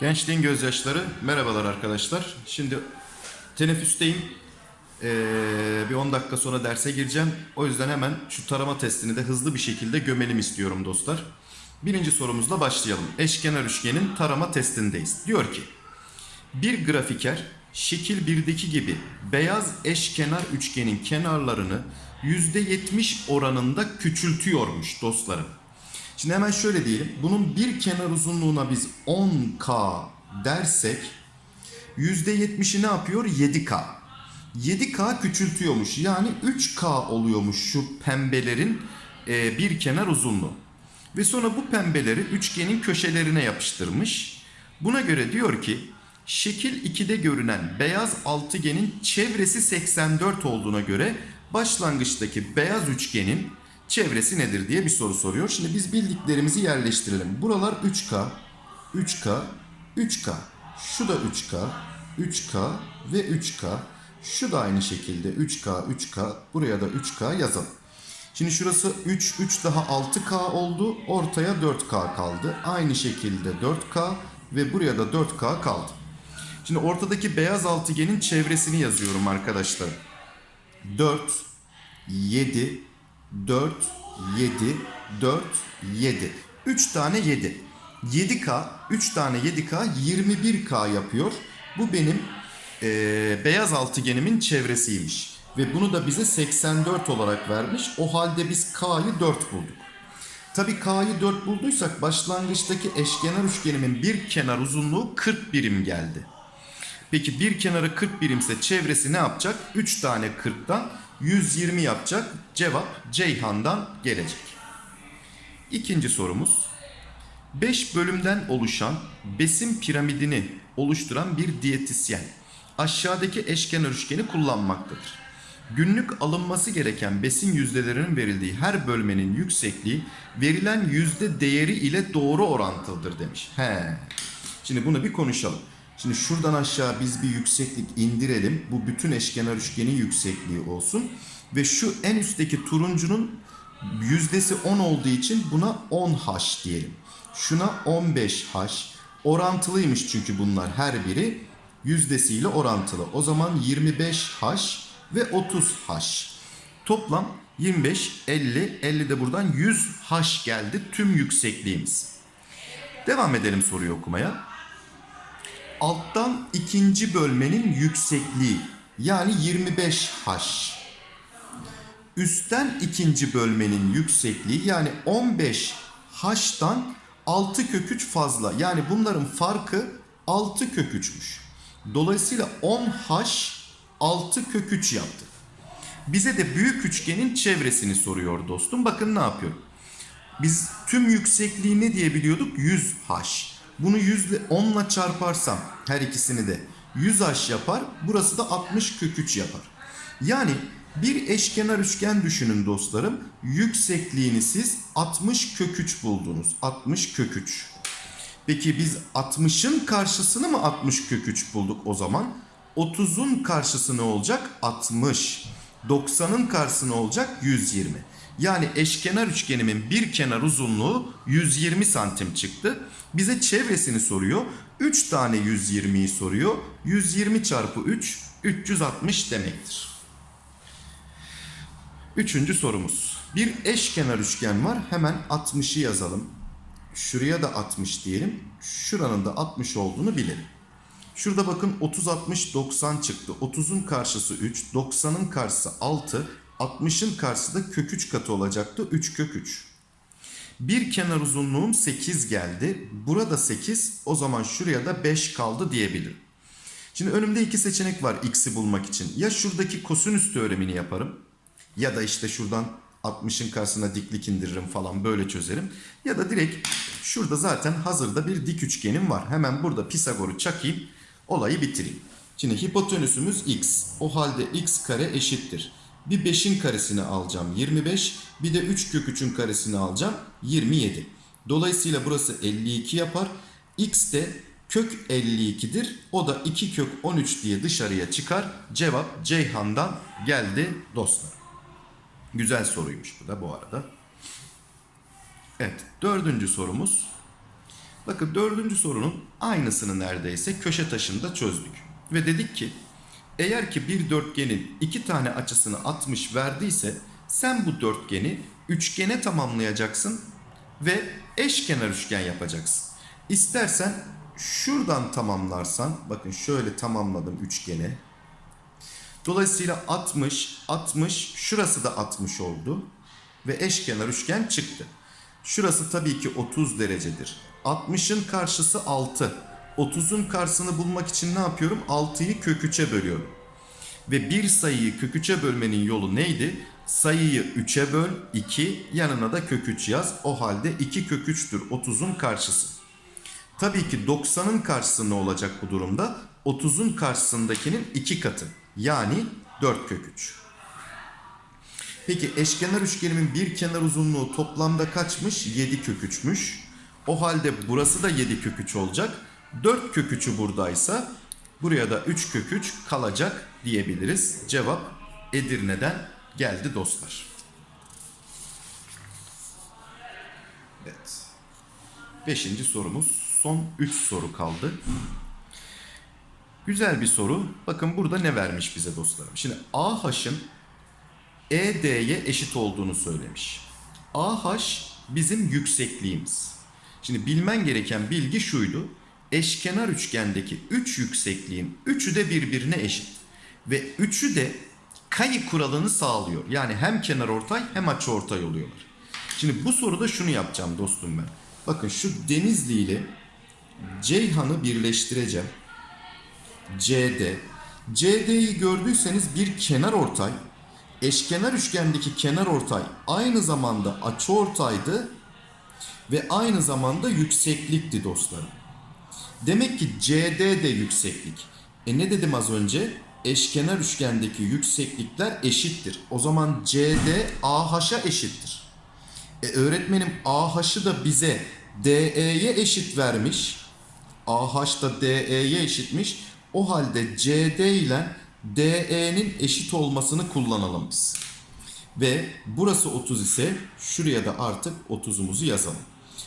Gençliğin gözyaşları. Merhabalar arkadaşlar. Şimdi teneffüsteyim. Ee, bir 10 dakika sonra derse gireceğim. O yüzden hemen şu tarama testini de hızlı bir şekilde gömelim istiyorum dostlar. Birinci sorumuzla başlayalım. Eşkenar üçgenin tarama testindeyiz. Diyor ki bir grafiker şekil 1'deki gibi beyaz eşkenar üçgenin kenarlarını %70 oranında küçültüyormuş dostlarım. Şimdi hemen şöyle diyelim. Bunun bir kenar uzunluğuna biz 10K dersek %70'i ne yapıyor? 7K. 7K küçültüyormuş. Yani 3K oluyormuş şu pembelerin e, bir kenar uzunluğu. Ve sonra bu pembeleri üçgenin köşelerine yapıştırmış. Buna göre diyor ki şekil 2'de görünen beyaz altıgenin çevresi 84 olduğuna göre başlangıçtaki beyaz üçgenin çevresi nedir diye bir soru soruyor. Şimdi biz bildiklerimizi yerleştirelim. Buralar 3K, 3K, 3K. Şu da 3K, 3K ve 3K. Şu da aynı şekilde 3K, 3K. Buraya da 3K yazalım. Şimdi şurası 3, 3 daha 6K oldu. Ortaya 4K kaldı. Aynı şekilde 4K ve buraya da 4K kaldı. Şimdi ortadaki beyaz altıgenin çevresini yazıyorum arkadaşlar. 4, 7, 4, 7, 4, 7. 3 tane 7. 7K, 3 tane 7K 21K yapıyor. Bu benim eee, beyaz altıgenimin çevresiymiş. Ve bunu da bize 84 olarak vermiş. O halde biz K'yı 4 bulduk. Tabii K'yı 4 bulduysak başlangıçtaki eşkenar üçgenimin bir kenar uzunluğu 40 birim geldi. Peki bir kenarı 40 birimse çevresi ne yapacak? 3 tane 40'tan 120 yapacak. Cevap Ceyhan'dan gelecek. İkinci sorumuz. 5 bölümden oluşan besin piramidini oluşturan bir diyetisyen aşağıdaki eşkenar üçgeni kullanmaktadır. Günlük alınması gereken besin yüzdelerinin verildiği her bölmenin yüksekliği verilen yüzde değeri ile doğru orantılıdır demiş. He. Şimdi bunu bir konuşalım. Şimdi şuradan aşağı biz bir yükseklik indirelim. Bu bütün eşkenar üçgenin yüksekliği olsun. Ve şu en üstteki turuncunun yüzdesi 10 olduğu için buna 10H diyelim. Şuna 15H. Orantılıymış çünkü bunlar her biri yüzdesiyle orantılı. O zaman 25H ve 30H. Toplam 25, 50, 50 de buradan 100H geldi tüm yüksekliğimiz. Devam edelim soruyu okumaya. Alttan ikinci bölmenin yüksekliği yani 25H. Üstten ikinci bölmenin yüksekliği yani 15H'tan 6 kök 3 fazla. Yani bunların farkı 6 kök 3'müş. Dolayısıyla 10H 6 kök 3 yaptı. Bize de büyük üçgenin çevresini soruyor dostum. Bakın ne yapıyor. Biz tüm yüksekliği ne diye biliyorduk? 100H. Bunu 100 ile 10 ile çarparsam her ikisini de 100H yapar. Burası da 60 kök 3 yapar. Yani bir eşkenar üçgen düşünün dostlarım. Yüksekliğini siz 60 kök 3 buldunuz. 60 kök 3. Peki biz 60'ın karşısını mı 60 kök 3 bulduk o zaman? 30'un karşısı ne olacak? 60. 90'ın karşısı ne olacak? 120. Yani eşkenar üçgenimin bir kenar uzunluğu 120 santim çıktı. Bize çevresini soruyor. 3 tane 120'yi soruyor. 120 çarpı 3 360 demektir. Üçüncü sorumuz. Bir eşkenar üçgen var. Hemen 60'ı yazalım. Şuraya da 60 diyelim. Şuranın da 60 olduğunu bilelim. Şurada bakın 30 60 90 çıktı. 30'un karşısı 3, 90'ın karşısı 6, 60'ın karşısı da kök 3 katı olacaktı. 3 kök 3. Bir kenar uzunluğum 8 geldi. Burada 8. O zaman şuraya da 5 kaldı diyebilirim. Şimdi önümde iki seçenek var x'i bulmak için. Ya şuradaki kosinüs teoremini yaparım. Ya da işte şuradan 60'ın karşısına diklik indiririm falan böyle çözerim. Ya da direkt şurada zaten hazırda bir dik üçgenim var. Hemen burada Pisagor'u çakayım. Olayı bitireyim. Şimdi hipotenüsümüz x. O halde x kare eşittir. Bir 5'in karesini alacağım 25. Bir de 3 kök 3'ün karesini alacağım 27. Dolayısıyla burası 52 yapar. x de kök 52'dir. O da 2 kök 13 diye dışarıya çıkar. Cevap Ceyhan'dan geldi dostlar. Güzel soruymuş bu da bu arada. Evet dördüncü sorumuz. Bakın dördüncü sorunun aynısını neredeyse köşe taşında çözdük. Ve dedik ki eğer ki bir dörtgenin iki tane açısını 60 verdiyse sen bu dörtgeni üçgene tamamlayacaksın ve eşkenar üçgen yapacaksın. İstersen şuradan tamamlarsan bakın şöyle tamamladım üçgeni. Dolayısıyla 60, 60, şurası da 60 oldu ve eşkenar üçgen çıktı. Şurası tabii ki 30 derecedir. 60'ın karşısı 6. 30'un karşısını bulmak için ne yapıyorum? 6'yı kök 3'e bölüyorum. Ve bir sayıyı kök 3'e bölmenin yolu neydi? Sayıyı 3'e böl 2 yanına da kök 3 yaz. O halde 2 kök 3'tür 30'un karşısı. Tabii ki 90'ın karşısı ne olacak bu durumda? 30'un karşısındakinin 2 katı. Yani 4 kök 3. Peki eşkenar üçgenimin bir kenar uzunluğu toplamda kaçmış? 7 kök 3'müş. O halde burası da 7 kök 3 olacak. 4 kök 3'ü buradaysa buraya da 3 kök 3 kalacak diyebiliriz. Cevap Edirne'den geldi dostlar. Evet. Beşinci sorumuz. Son 3 soru kaldı. Güzel bir soru. Bakın burada ne vermiş bize dostlarım. Şimdi AH'ın ED'ye eşit olduğunu söylemiş. AH bizim yüksekliğimiz. Şimdi bilmen gereken bilgi şuydu. Eşkenar üçgendeki 3 yüksekliğin 3'ü de birbirine eşit. Ve 3'ü de kayı kuralını sağlıyor. Yani hem kenar ortay hem açı ortay oluyorlar. Şimdi bu soruda şunu yapacağım dostum ben. Bakın şu Denizli ile Ceyhan'ı birleştireceğim. CD. CD'yi gördüyseniz bir kenar ortay. Eşkenar üçgendeki kenar ortay aynı zamanda açı ortaydı ve aynı zamanda yükseklikti dostlarım. Demek ki CD de yükseklik. E ne dedim az önce? Eşkenar üçgendeki yükseklikler eşittir. O zaman CD AH'a eşittir. E öğretmenim AH'ı da bize DE'ye eşit vermiş. AH da DE'ye eşitmiş. O halde CD ile DE'nin eşit olmasını kullanalım biz. Ve burası 30 ise şuraya da artık 30'umuzu yazalım.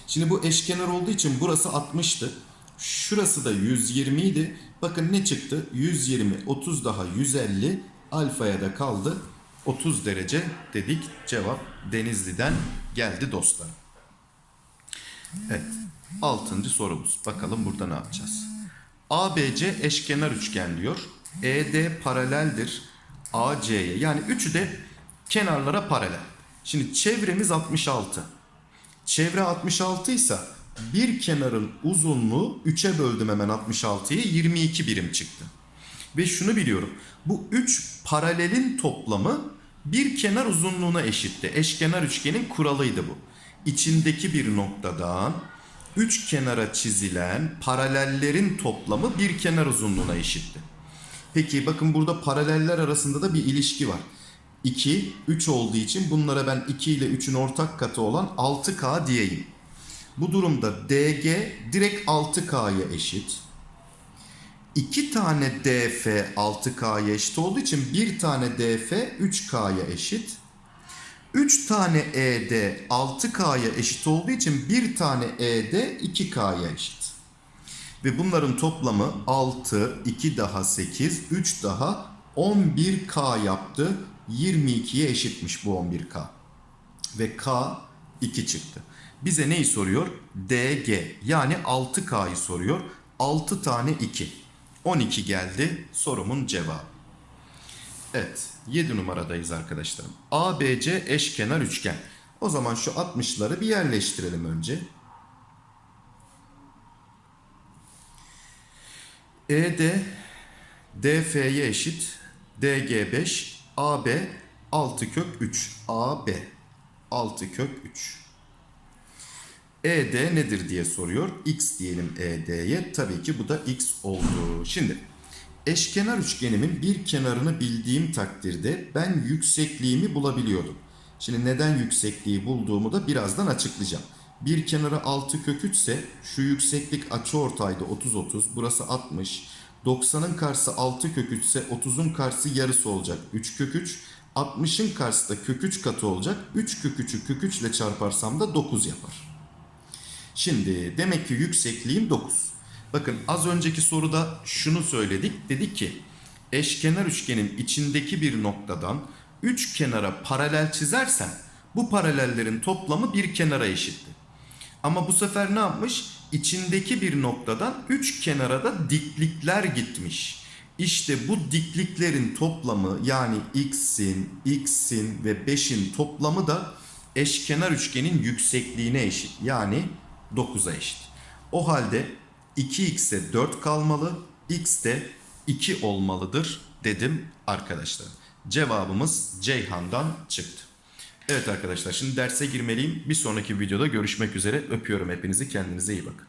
Şimdi bu eşkenar olduğu için burası 60'tı. Şurası da 120 idi. Bakın ne çıktı? 120, 30 daha 150. Alfaya da kaldı. 30 derece dedik. Cevap Denizli'den geldi dostlarım. Evet. Altıncı sorumuz. Bakalım burada ne yapacağız? ABC eşkenar üçgen diyor. ED paraleldir AC'ye. Yani üçü de kenarlara paralel. Şimdi çevremiz 66. Çevre 66 ise bir kenarın uzunluğu 3'e böldüm hemen 66'yı 22 birim çıktı. Ve şunu biliyorum. Bu 3 paralelin toplamı bir kenar uzunluğuna eşitti. Eşkenar üçgenin kuralıydı bu. İçindeki bir noktadan üç kenara çizilen paralellerin toplamı bir kenar uzunluğuna eşitti. Peki bakın burada paraleller arasında da bir ilişki var. 2, 3 olduğu için bunlara ben 2 ile 3'ün ortak katı olan 6K diyeyim. Bu durumda DG direkt 6K'ya eşit. 2 tane DF 6K'ya eşit olduğu için bir tane DF 3K'ya eşit. 3 tane ED 6K'ya eşit olduğu için bir tane ED 2K'ya eşit. Ve bunların toplamı 6, 2 daha 8, 3 daha 11K yaptı. 22'ye eşitmiş bu 11K. Ve K 2 çıktı. Bize neyi soruyor? DG yani 6K'yı soruyor. 6 tane 2. 12 geldi sorumun cevabı. Evet 7 numaradayız arkadaşlarım. ABC eşkenar üçgen. O zaman şu 60'ları bir yerleştirelim önce. ED DF'ye eşit. DG 5. AB 6 kök 3. AB 6 kök 3. ED nedir diye soruyor. X diyelim ED'ye. Tabii ki bu da X oldu. Şimdi eşkenar üçgenimin bir kenarını bildiğim takdirde ben yüksekliğimi bulabiliyordum. Şimdi neden yüksekliği bulduğumu da birazdan açıklayacağım. Bir kenarı 6 kök 3 ise şu yükseklik açıortayda 30-30 burası 60. 90'ın karşısı 6 kök 3 ise 30'un karşısı yarısı olacak 3 kök 3. 60'ın karşısı da kök 3 katı olacak. 3 kök 3'ü kök 3 ile çarparsam da 9 yapar. Şimdi demek ki yüksekliğim 9. Bakın az önceki soruda şunu söyledik. Dedik ki eşkenar üçgenin içindeki bir noktadan 3 kenara paralel çizersem bu paralellerin toplamı bir kenara eşitti. Ama bu sefer ne yapmış? İçindeki bir noktadan 3 kenara da diklikler gitmiş. İşte bu dikliklerin toplamı yani x'in, x'in ve 5'in toplamı da eşkenar üçgenin yüksekliğine eşit. Yani 9'a eşit. O halde 2x'e 4 kalmalı, x de 2 olmalıdır dedim arkadaşlar. Cevabımız Ceyhan'dan çıktı. Evet arkadaşlar şimdi derse girmeliyim. Bir sonraki videoda görüşmek üzere. Öpüyorum hepinizi. Kendinize iyi bakın.